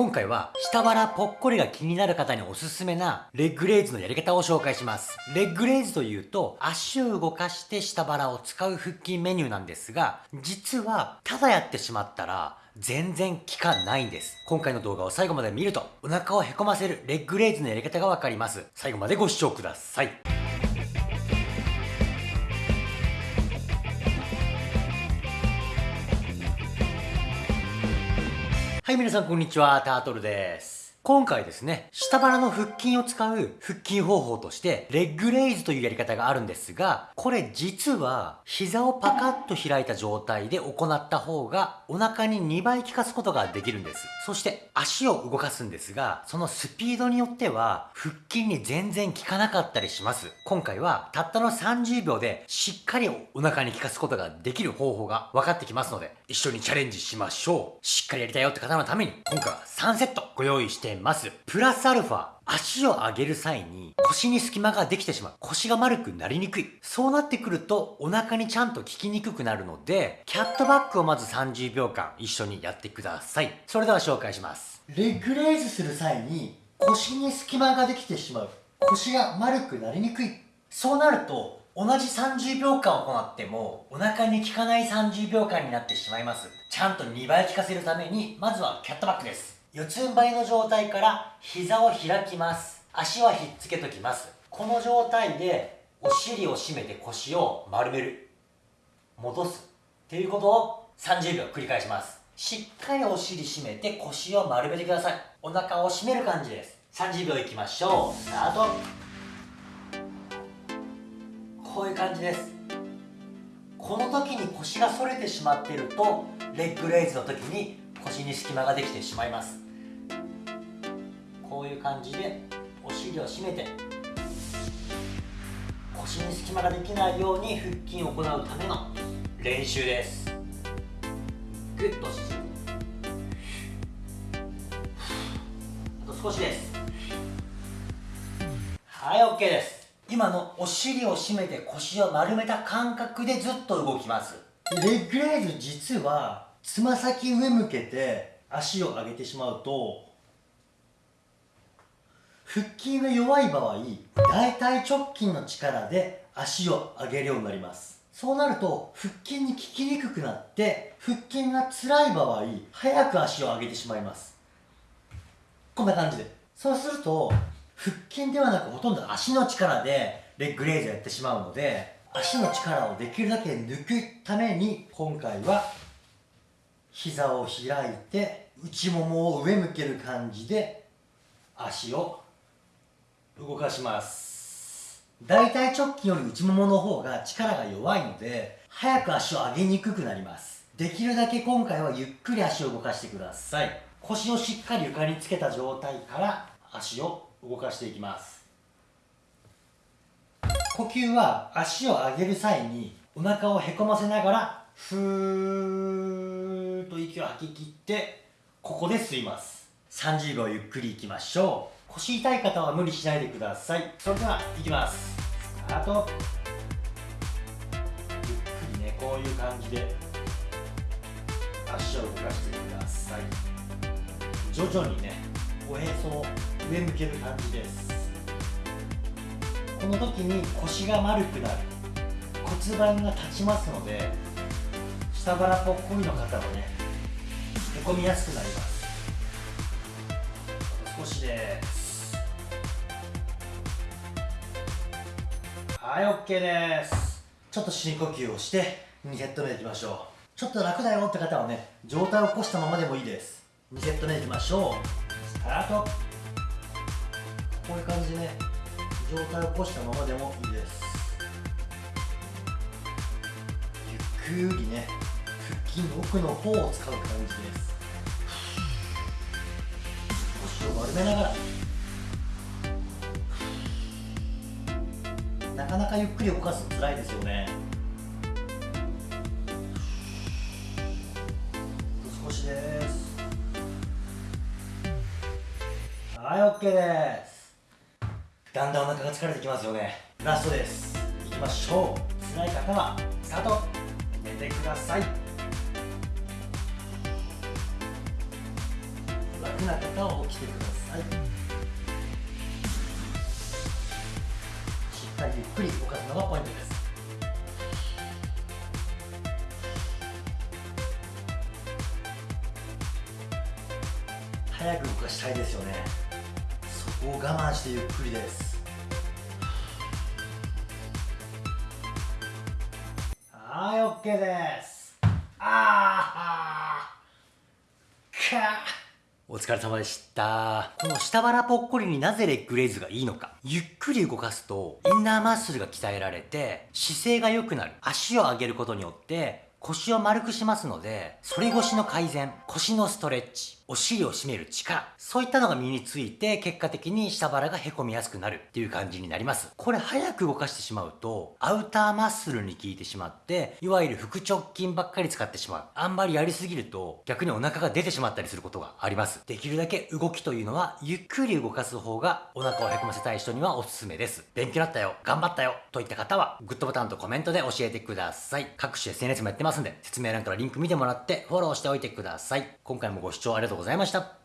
今回は下腹ぽっこりが気になる方におすすめなレッグレイズのやり方を紹介します。レッグレイズというと足を動かして下腹を使う腹筋メニューなんですが、実はただやってしまったら全然効かないんです。今回の動画を最後まで見るとお腹をへこませるレッグレイズのやり方がわかります。最後までご視聴ください。はい、皆さんこんにちは、タートルです。今回ですね、下腹の腹筋を使う腹筋方法として、レッグレイズというやり方があるんですが、これ実は、膝をパカッと開いた状態で行った方が、お腹に2倍効かすことができるんです。そして、足を動かすんですが、そのスピードによっては、腹筋に全然効かなかったりします。今回は、たったの30秒で、しっかりお腹に効かすことができる方法が分かってきますので、一緒にチャレンジしましょう。しっかりやりたいよって方のために、今回は3セットご用意してます。プラスアルファ、足を上げる際に腰に隙間ができてしまう。腰が丸くなりにくい。そうなってくるとお腹にちゃんと効きにくくなるので、キャットバックをまず30秒間一緒にやってください。それでは紹介します。レッグレイズする際に腰に隙間ができてしまう。腰が丸くなりにくい。そうなると同じ30秒間行ってもお腹に効かない30秒間になってしまいます。ちゃんと2倍効かせるためにまずはキャットバックです。四つん這いの状態から膝を開きます。足はひっつけときます。この状態でお尻を締めて腰を丸める。戻す。っていうことを30秒繰り返します。しっかりお尻締めて腰を丸めてください。お腹を締める感じです。30秒いきましょう。スタート。いう感じです。この時に腰が反れてしまっているとレッグレイズの時に腰に隙間ができてしまいます。こういう感じでお尻を締めて腰に隙間ができないように腹筋を行うための練習です。グッと縮むあと少しです。はい OK です。今のお尻を締めて腰を丸めた感覚でずっと動きます。レッグレイズ実はつま先上向けて足を上げてしまうと腹筋が弱い場合大腿直筋の力で足を上げるようになります。そうなると腹筋に効きにくくなって腹筋が辛い場合早く足を上げてしまいます。こんな感じで。そうすると腹筋ではなくほとんど足の力でレッグレイズやってしまうので足の力をできるだけ抜くために今回は膝を開いて内ももを上向ける感じで足を動かします。大腿直筋より内ももの方が力が弱いので早く足を上げにくくなります。できるだけ今回はゆっくり足を動かしてください。腰をしっかり床につけた状態から足を動かしていきます。呼吸は足を上げる際にお腹をへこませながらふーっと息を吐き切ってここで吸います。30秒ゆっくりいきましょう。腰痛い方は無理しないでください。それではいきます。スタート。ゆっくりねこういう感じで足を動かしてください。徐々にねおへそを上向ける感じです。この時に腰が丸くなる。骨盤が立ちますので下腹ぽっこりの方はねへこみやすくなります。少しです。はい OK です。ちょっと深呼吸をして2セット目いきましょう。ちょっと楽だよって方はね上体を起こしたままでもいいです。2セット目いきましょう。タート。こういう感じでね上体を起こしたままでもいいです。ゆっくりね腹筋の奥の方を使う感じです。腰を丸めながら。なかなかゆっくり動かすの辛いですよね。少しです。はい OK です。だんだんお腹が疲れてきますよね。ラストです。いきましょう。辛い方はスタート。寝てください。楽な方を起きてください。しっかりゆっくり動かすのがポイントです。早く動かしたいですよね。を我慢してゆっくりです。はい OK です。あーか。お疲れ様でした。この下腹ぽっこりになぜレッグレイズがいいのか。ゆっくり動かすとインナーマッスルが鍛えられて姿勢が良くなる足を上げることによって腰を丸くしますので反り腰の改善腰のストレッチお尻を締める力、そういったのが身について、結果的に下腹が凹みやすくなるっていう感じになります。これ早く動かしてしまうと、アウターマッスルに効いてしまって、いわゆる腹直筋ばっかり使ってしまう。あんまりやりすぎると、逆にお腹が出てしまったりすることがあります。できるだけ動きというのは、ゆっくり動かす方が、お腹を凹ませたい人にはおすすめです。勉強だったよ、頑張ったよ、といった方は、グッドボタンとコメントで教えてください。各種 SNS もやってますんで、説明欄からリンク見てもらって、フォローしておいてください。今回もご視聴ありがとうございましたございました。